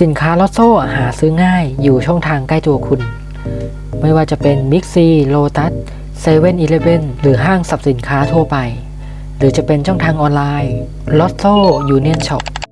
สินค้าลอตโซ่หาซื้อง่ายอยู่ช่องทางใกล้ตัวคุณ ไม่ว่าจะเป็นบิ๊กซีโลตัสเซเว่นอีเลฟเว่นหรือห้างสรรพสินค้าทั่วไป หรือจะเป็นช่องทางออนไลน์ลอตโซ่ยูเนียนช็อป